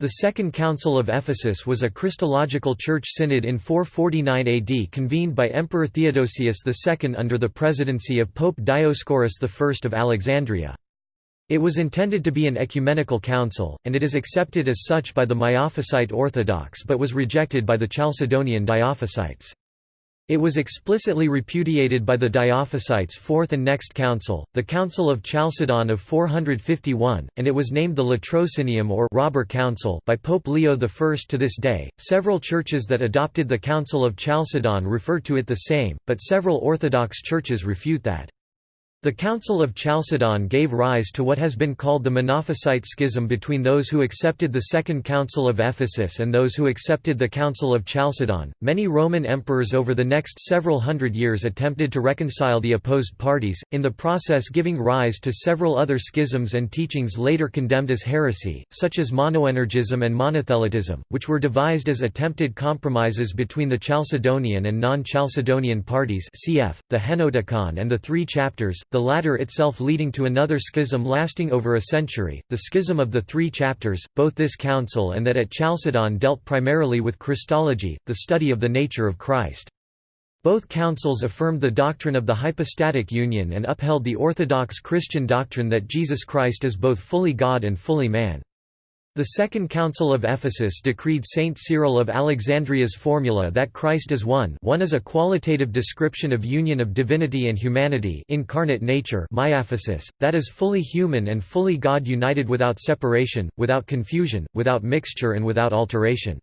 The Second Council of Ephesus was a Christological church synod in 449 AD convened by Emperor Theodosius II under the presidency of Pope Dioscorus I of Alexandria. It was intended to be an ecumenical council, and it is accepted as such by the Miaphysite Orthodox but was rejected by the Chalcedonian Diophysites. It was explicitly repudiated by the Diophysites' fourth and next council, the Council of Chalcedon of 451, and it was named the Latrocinium or Robber Council by Pope Leo I. To this day, several churches that adopted the Council of Chalcedon refer to it the same, but several Orthodox churches refute that. The Council of Chalcedon gave rise to what has been called the Monophysite schism between those who accepted the Second Council of Ephesus and those who accepted the Council of Chalcedon. Many Roman emperors over the next several hundred years attempted to reconcile the opposed parties, in the process giving rise to several other schisms and teachings later condemned as heresy, such as monoenergism and monothelitism, which were devised as attempted compromises between the Chalcedonian and non-Chalcedonian parties cf. the Henoticon and the Three Chapters, the latter itself leading to another schism lasting over a century, the Schism of the Three Chapters, both this council and that at Chalcedon dealt primarily with Christology, the study of the nature of Christ. Both councils affirmed the doctrine of the hypostatic union and upheld the orthodox Christian doctrine that Jesus Christ is both fully God and fully man. The Second Council of Ephesus decreed Saint Cyril of Alexandria's formula that Christ is one one is a qualitative description of union of divinity and humanity incarnate nature miaphysis, that is fully human and fully God united without separation, without confusion, without mixture and without alteration.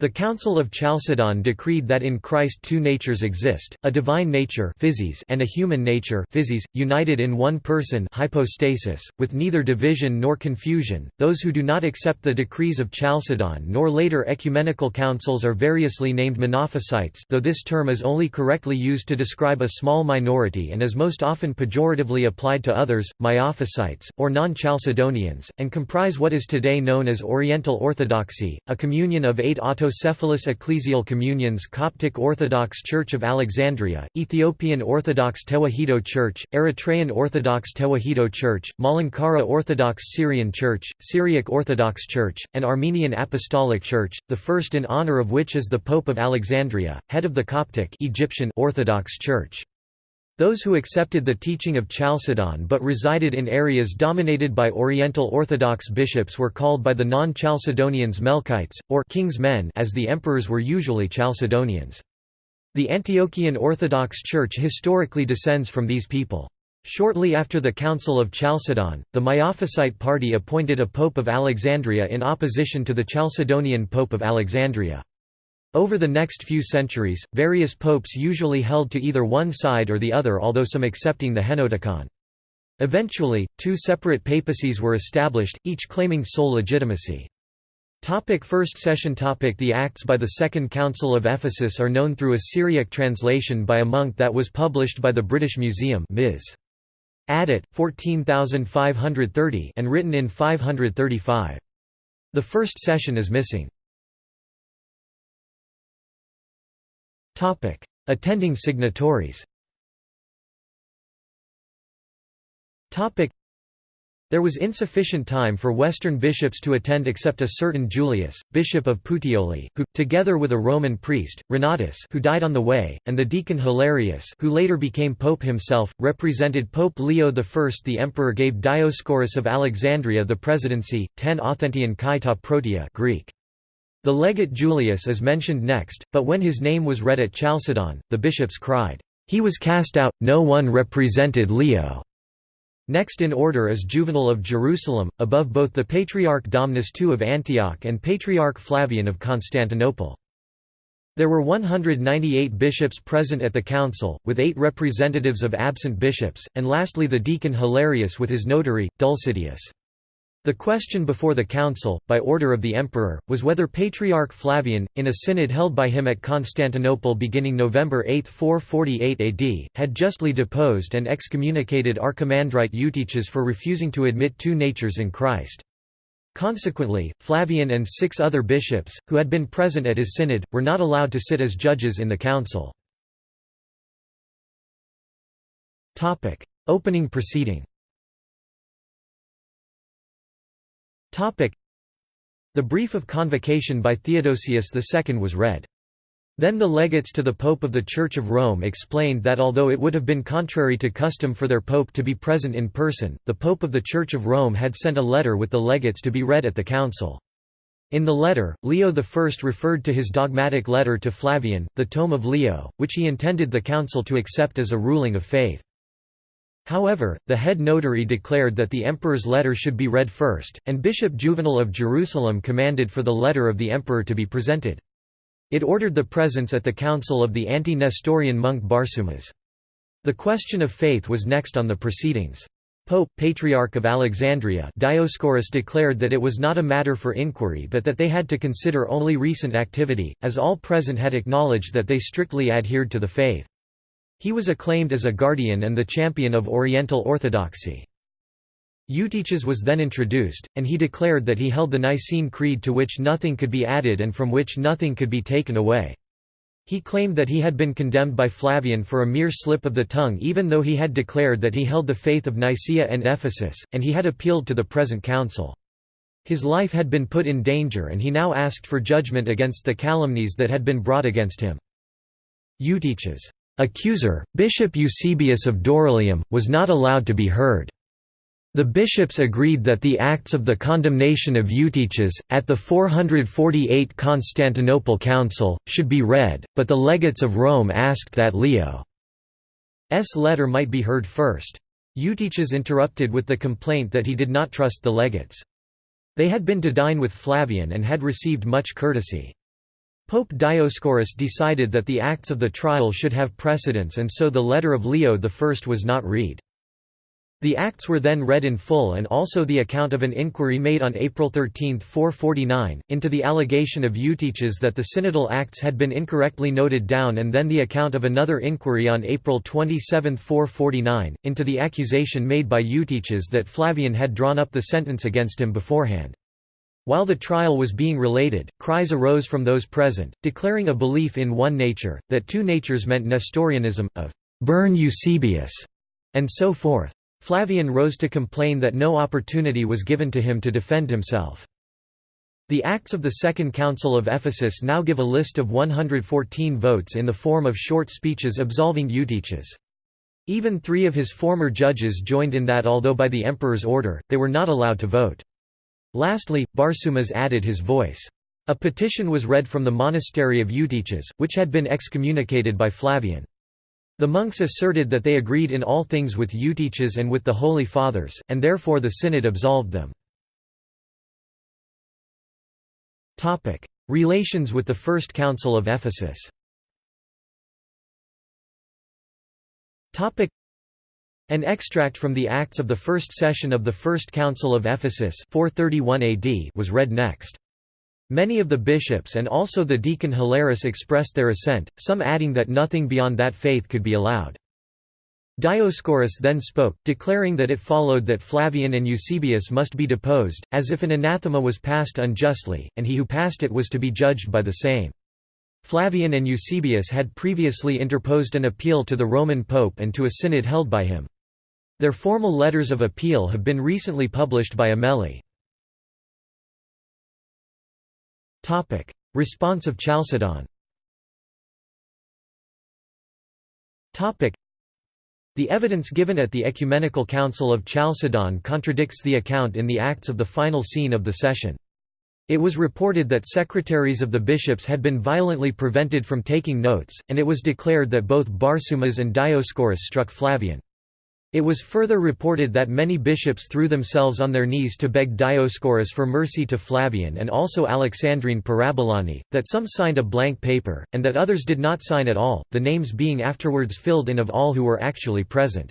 The Council of Chalcedon decreed that in Christ two natures exist, a divine nature and a human nature united in one person hypostasis, with neither division nor confusion. Those who do not accept the decrees of Chalcedon nor later ecumenical councils are variously named Monophysites though this term is only correctly used to describe a small minority and is most often pejoratively applied to others, Miaphysites, or non-Chalcedonians, and comprise what is today known as Oriental Orthodoxy, a communion of eight auto Autocephalous Ecclesial Communions Coptic Orthodox Church of Alexandria, Ethiopian Orthodox Tewahedo Church, Eritrean Orthodox Tewahedo Church, Malankara Orthodox Syrian Church, Syriac Orthodox Church, and Armenian Apostolic Church, the first in honor of which is the Pope of Alexandria, head of the Coptic Egyptian Orthodox Church. Those who accepted the teaching of Chalcedon but resided in areas dominated by Oriental Orthodox bishops were called by the non-Chalcedonians Melkites, or king's men as the emperors were usually Chalcedonians. The Antiochian Orthodox Church historically descends from these people. Shortly after the Council of Chalcedon, the Miaphysite party appointed a Pope of Alexandria in opposition to the Chalcedonian Pope of Alexandria. Over the next few centuries, various popes usually held to either one side or the other although some accepting the Henoticon. Eventually, two separate papacies were established, each claiming sole legitimacy. Topic first session topic The Acts by the Second Council of Ephesus are known through a Syriac translation by a monk that was published by the British Museum Ms. Addit, 14530 and written in 535. The first session is missing. Attending signatories there was insufficient time for Western bishops to attend except a certain Julius, bishop of Puteoli, who, together with a Roman priest, Renatus who died on the way, and the deacon Hilarius who later became pope himself, represented Pope Leo I. The emperor gave Dioscorus of Alexandria the presidency, 10 Authentian kai ta protea Greek. The legate Julius is mentioned next, but when his name was read at Chalcedon, the bishops cried, "'He was cast out, no one represented Leo'". Next in order is Juvenal of Jerusalem, above both the Patriarch Domnus II of Antioch and Patriarch Flavian of Constantinople. There were 198 bishops present at the council, with eight representatives of absent bishops, and lastly the deacon Hilarius with his notary, Dulcitius. The question before the council, by order of the emperor, was whether Patriarch Flavian, in a synod held by him at Constantinople beginning November 8, 448 AD, had justly deposed and excommunicated Archimandrite Eutyches for refusing to admit two natures in Christ. Consequently, Flavian and six other bishops, who had been present at his synod, were not allowed to sit as judges in the council. Opening proceeding The brief of convocation by Theodosius II was read. Then the legates to the Pope of the Church of Rome explained that although it would have been contrary to custom for their pope to be present in person, the Pope of the Church of Rome had sent a letter with the legates to be read at the council. In the letter, Leo I referred to his dogmatic letter to Flavian, the Tome of Leo, which he intended the council to accept as a ruling of faith. However, the head notary declared that the emperor's letter should be read first, and Bishop Juvenal of Jerusalem commanded for the letter of the emperor to be presented. It ordered the presence at the council of the anti-Nestorian monk Barsumas. The question of faith was next on the proceedings. Pope, Patriarch of Alexandria Dioscorus declared that it was not a matter for inquiry but that they had to consider only recent activity, as all present had acknowledged that they strictly adhered to the faith. He was acclaimed as a guardian and the champion of Oriental orthodoxy. Eutyches was then introduced, and he declared that he held the Nicene Creed to which nothing could be added and from which nothing could be taken away. He claimed that he had been condemned by Flavian for a mere slip of the tongue even though he had declared that he held the faith of Nicaea and Ephesus, and he had appealed to the present council. His life had been put in danger and he now asked for judgment against the calumnies that had been brought against him. Eutyches accuser, Bishop Eusebius of Dorylaeum, was not allowed to be heard. The bishops agreed that the acts of the condemnation of Eutyches, at the 448 Constantinople Council, should be read, but the legates of Rome asked that Leo's letter might be heard first. Eutyches interrupted with the complaint that he did not trust the legates. They had been to dine with Flavian and had received much courtesy. Pope Dioscorus decided that the acts of the trial should have precedence and so the letter of Leo I was not read. The acts were then read in full and also the account of an inquiry made on April 13, 449, into the allegation of Eutyches that the synodal acts had been incorrectly noted down and then the account of another inquiry on April 27, 449, into the accusation made by Eutyches that Flavian had drawn up the sentence against him beforehand. While the trial was being related, cries arose from those present, declaring a belief in one nature, that two natures meant Nestorianism, of «burn Eusebius», and so forth. Flavian rose to complain that no opportunity was given to him to defend himself. The Acts of the Second Council of Ephesus now give a list of 114 votes in the form of short speeches absolving Eutyches. Even three of his former judges joined in that although by the emperor's order, they were not allowed to vote. Lastly, Barsumas added his voice. A petition was read from the monastery of Eutyches, which had been excommunicated by Flavian. The monks asserted that they agreed in all things with Eutyches and with the Holy Fathers, and therefore the synod absolved them. Relations with the First Council of Ephesus an extract from the Acts of the First Session of the First Council of Ephesus 431 AD was read next. Many of the bishops and also the deacon Hilaris expressed their assent, some adding that nothing beyond that faith could be allowed. Dioscorus then spoke, declaring that it followed that Flavian and Eusebius must be deposed, as if an anathema was passed unjustly, and he who passed it was to be judged by the same. Flavian and Eusebius had previously interposed an appeal to the Roman Pope and to a synod held by him. Their formal letters of appeal have been recently published by Amelli. Response of Chalcedon the evidence given at the Ecumenical Council of Chalcedon contradicts the account in the Acts of the final scene of the session. It was reported that secretaries of the bishops had been violently prevented from taking notes, and it was declared that both Barsumas and Dioscorus struck Flavian. It was further reported that many bishops threw themselves on their knees to beg Dioscorus for mercy to Flavian and also Alexandrine Parabolani, that some signed a blank paper, and that others did not sign at all, the names being afterwards filled in of all who were actually present.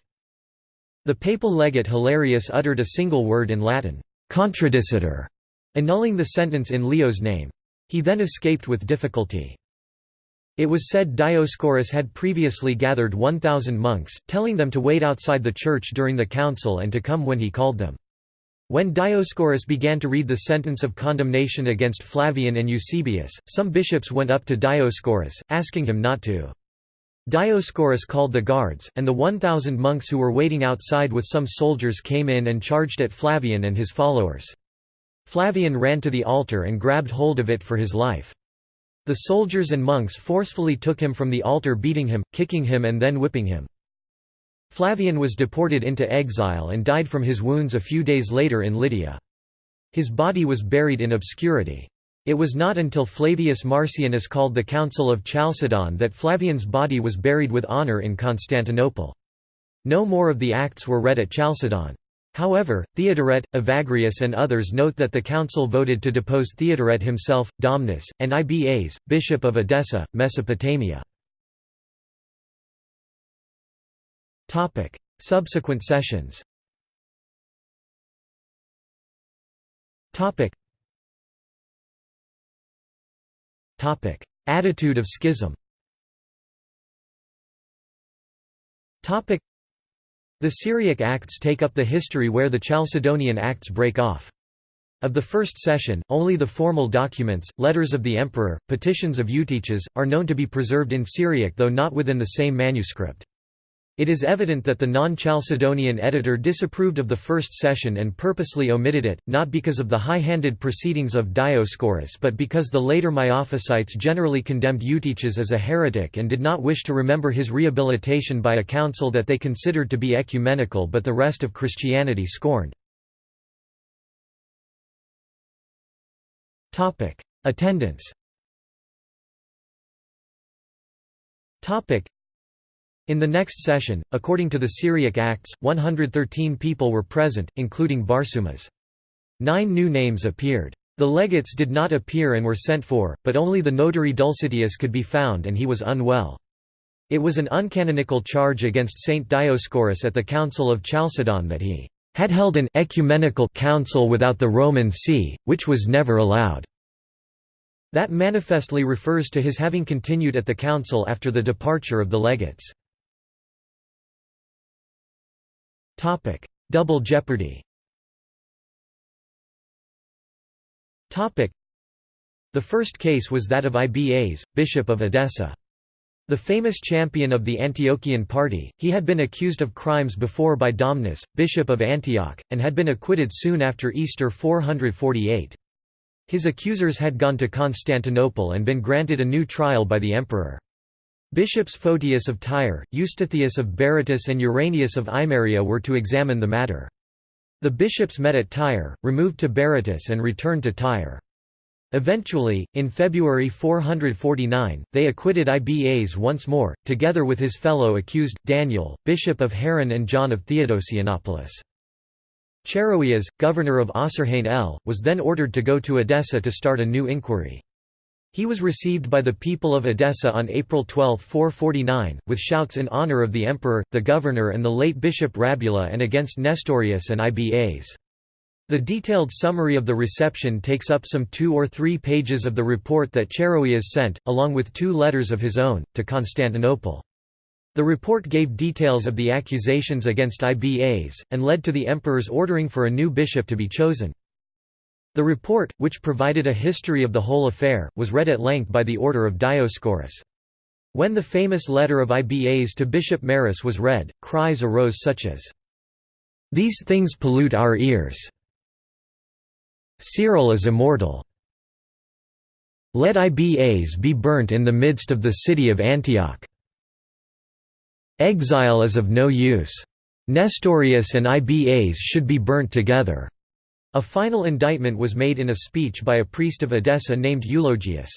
The papal legate Hilarius uttered a single word in Latin, contradicitur, annulling the sentence in Leo's name. He then escaped with difficulty. It was said Dioscorus had previously gathered 1,000 monks, telling them to wait outside the church during the council and to come when he called them. When Dioscorus began to read the sentence of condemnation against Flavian and Eusebius, some bishops went up to Dioscorus, asking him not to. Dioscorus called the guards, and the 1,000 monks who were waiting outside with some soldiers came in and charged at Flavian and his followers. Flavian ran to the altar and grabbed hold of it for his life. The soldiers and monks forcefully took him from the altar beating him, kicking him and then whipping him. Flavian was deported into exile and died from his wounds a few days later in Lydia. His body was buried in obscurity. It was not until Flavius Marcianus called the Council of Chalcedon that Flavian's body was buried with honour in Constantinople. No more of the Acts were read at Chalcedon. However, Theodoret, Evagrius and others note that the council voted to depose Theodoret himself, Domnus, and Ibas, bishop of Edessa, Mesopotamia. Subsequent sessions. Attitude of schism the Syriac Acts take up the history where the Chalcedonian Acts break off. Of the first session, only the formal documents, letters of the emperor, petitions of Eutyches, are known to be preserved in Syriac though not within the same manuscript. It is evident that the non-Chalcedonian editor disapproved of the first session and purposely omitted it, not because of the high-handed proceedings of Dioscorus but because the later Miaphysites generally condemned Eutyches as a heretic and did not wish to remember his rehabilitation by a council that they considered to be ecumenical but the rest of Christianity scorned. Attendance in the next session, according to the Syriac Acts, 113 people were present, including Barsumas. Nine new names appeared. The legates did not appear and were sent for, but only the notary Dulcitius could be found and he was unwell. It was an uncanonical charge against Saint Dioscorus at the Council of Chalcedon that he had held an ecumenical council without the Roman see, which was never allowed. That manifestly refers to his having continued at the council after the departure of the legates. Topic: Double jeopardy. Topic: The first case was that of Ibas, bishop of Edessa. The famous champion of the Antiochian party, he had been accused of crimes before by Domnus, bishop of Antioch, and had been acquitted soon after Easter 448. His accusers had gone to Constantinople and been granted a new trial by the emperor. Bishops Photius of Tyre, Eustathius of Berytus and Uranius of Himeria were to examine the matter. The bishops met at Tyre, removed to Berytus and returned to Tyre. Eventually, in February 449, they acquitted Ibas once more, together with his fellow accused, Daniel, bishop of Haran and John of Theodosianopolis. Chaereas, governor of Osrhoene El, was then ordered to go to Edessa to start a new inquiry. He was received by the people of Edessa on April 12, 449, with shouts in honor of the emperor, the governor and the late bishop Rabula and against Nestorius and Ibas. The detailed summary of the reception takes up some two or three pages of the report that Chaereas sent, along with two letters of his own, to Constantinople. The report gave details of the accusations against Ibas, and led to the emperor's ordering for a new bishop to be chosen. The report, which provided a history of the whole affair, was read at length by the order of Dioscorus. When the famous letter of Ibas to Bishop Maris was read, cries arose such as, "'These things pollute our ears. Cyril is immortal. Let Ibas be burnt in the midst of the city of Antioch. Exile is of no use. Nestorius and Ibas should be burnt together.' A final indictment was made in a speech by a priest of Edessa named Eulogius.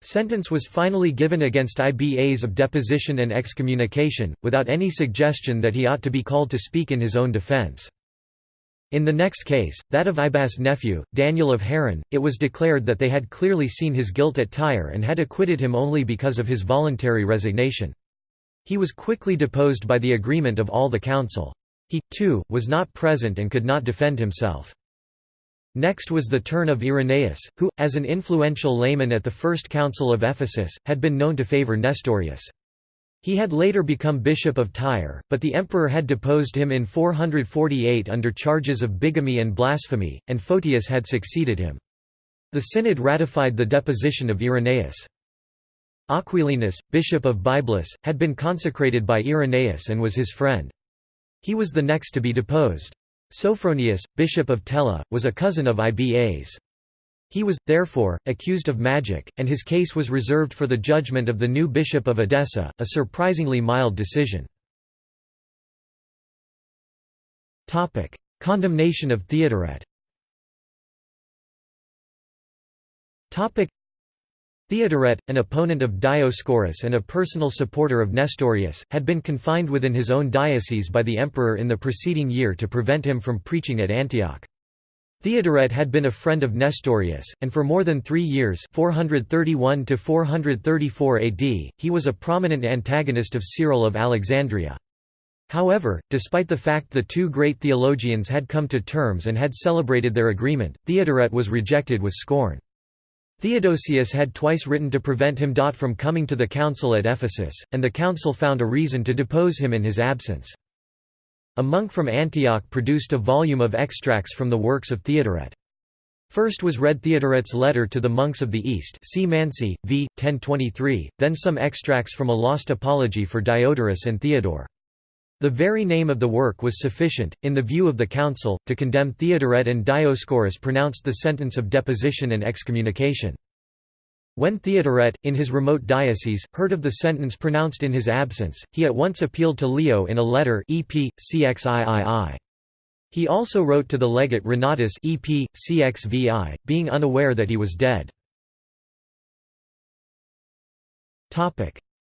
Sentence was finally given against Ibas of deposition and excommunication, without any suggestion that he ought to be called to speak in his own defense. In the next case, that of Ibas' nephew, Daniel of Haran, it was declared that they had clearly seen his guilt at Tyre and had acquitted him only because of his voluntary resignation. He was quickly deposed by the agreement of all the council. He, too, was not present and could not defend himself. Next was the turn of Irenaeus, who, as an influential layman at the First Council of Ephesus, had been known to favor Nestorius. He had later become bishop of Tyre, but the emperor had deposed him in 448 under charges of bigamy and blasphemy, and Photius had succeeded him. The synod ratified the deposition of Irenaeus. Aquilinus, bishop of Byblus, had been consecrated by Irenaeus and was his friend. He was the next to be deposed. Sophronius, bishop of Tella, was a cousin of Ibas. He was, therefore, accused of magic, and his case was reserved for the judgment of the new bishop of Edessa, a surprisingly mild decision. Condemnation of Theodoret Theodoret, an opponent of Dioscorus and a personal supporter of Nestorius, had been confined within his own diocese by the emperor in the preceding year to prevent him from preaching at Antioch. Theodoret had been a friend of Nestorius, and for more than three years 431 AD, he was a prominent antagonist of Cyril of Alexandria. However, despite the fact the two great theologians had come to terms and had celebrated their agreement, Theodoret was rejected with scorn. Theodosius had twice written to prevent him from coming to the council at Ephesus, and the council found a reason to depose him in his absence. A monk from Antioch produced a volume of extracts from the works of Theodoret. First was read Theodoret's letter to the monks of the East see Mansi, v. 1023, then some extracts from a lost apology for Diodorus and Theodore. The very name of the work was sufficient, in the view of the council, to condemn Theodoret and Dioscorus pronounced the sentence of deposition and excommunication. When Theodoret, in his remote diocese, heard of the sentence pronounced in his absence, he at once appealed to Leo in a letter EP, CXIII. He also wrote to the legate Renatus EP, CXVI, being unaware that he was dead.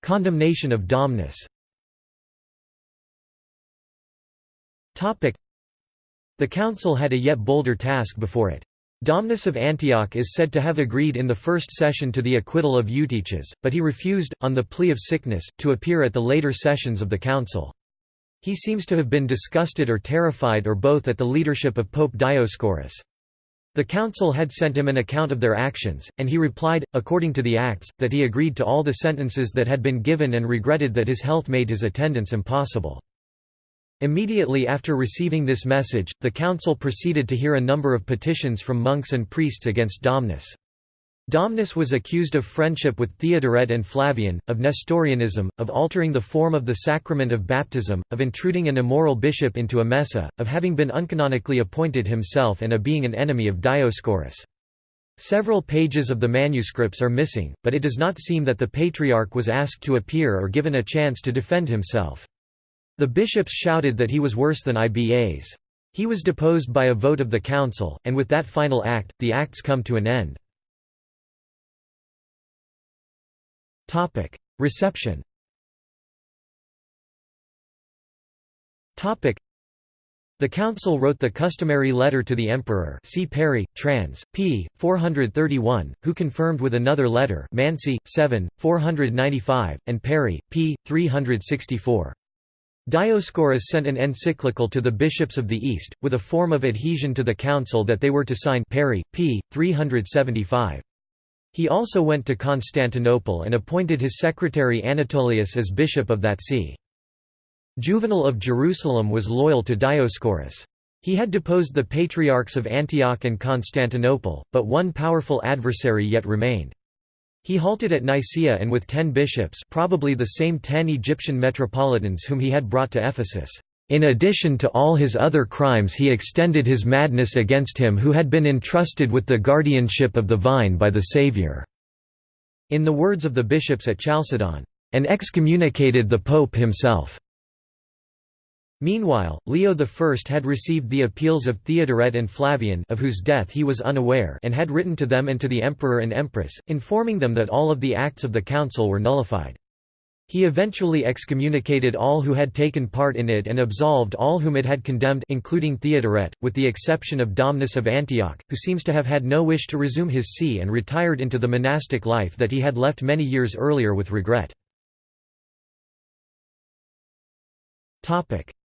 Condemnation of Domnus The council had a yet bolder task before it. Domnus of Antioch is said to have agreed in the first session to the acquittal of Eutyches, but he refused, on the plea of sickness, to appear at the later sessions of the council. He seems to have been disgusted or terrified or both at the leadership of Pope Dioscorus. The council had sent him an account of their actions, and he replied, according to the Acts, that he agreed to all the sentences that had been given and regretted that his health made his attendance impossible. Immediately after receiving this message, the council proceeded to hear a number of petitions from monks and priests against Domnus. Domnus was accused of friendship with Theodoret and Flavian, of Nestorianism, of altering the form of the sacrament of baptism, of intruding an immoral bishop into Emesa, of having been uncanonically appointed himself and of being an enemy of Dioscorus. Several pages of the manuscripts are missing, but it does not seem that the patriarch was asked to appear or given a chance to defend himself. The bishops shouted that he was worse than Ibas. He was deposed by a vote of the council, and with that final act, the acts come to an end. Reception the council wrote the customary letter to the emperor see Perry, trans. p. 431, who confirmed with another letter Mansi, 7, 495, and Perry, p. 364. Dioscorus sent an encyclical to the bishops of the East, with a form of adhesion to the council that they were to sign Perry, p. 375. He also went to Constantinople and appointed his secretary Anatolius as bishop of that see. Juvenal of Jerusalem was loyal to Dioscorus. He had deposed the patriarchs of Antioch and Constantinople, but one powerful adversary yet remained. He halted at Nicaea and with ten bishops probably the same ten Egyptian metropolitans whom he had brought to Ephesus. In addition to all his other crimes he extended his madness against him who had been entrusted with the guardianship of the vine by the Saviour." In the words of the bishops at Chalcedon, "...and excommunicated the Pope himself." Meanwhile, Leo I had received the appeals of Theodoret and Flavian of whose death he was unaware and had written to them and to the emperor and empress, informing them that all of the acts of the council were nullified. He eventually excommunicated all who had taken part in it and absolved all whom it had condemned including Theodoret, with the exception of Domnus of Antioch, who seems to have had no wish to resume his see and retired into the monastic life that he had left many years earlier with regret.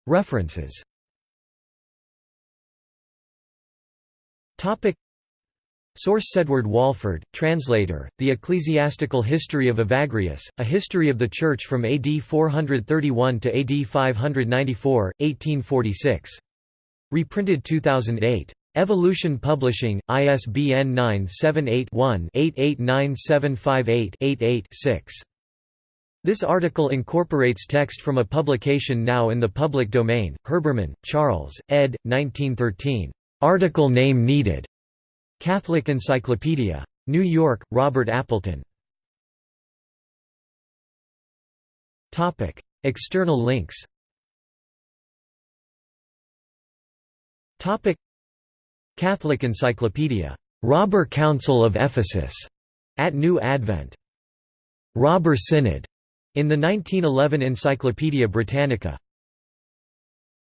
References Source Edward Walford, translator, The Ecclesiastical History of Evagrius, A History of the Church from AD 431 to AD 594, 1846. Reprinted 2008. Evolution Publishing, ISBN 978 one 889758 88 6 This article incorporates text from a publication now in the public domain, Herbermann, Charles, ed. 1913. Article name needed. Catholic Encyclopedia. New York, Robert Appleton. External links Catholic Encyclopedia. Robber Council of Ephesus, at New Advent. Robber Synod, in the 1911 Encyclopædia Britannica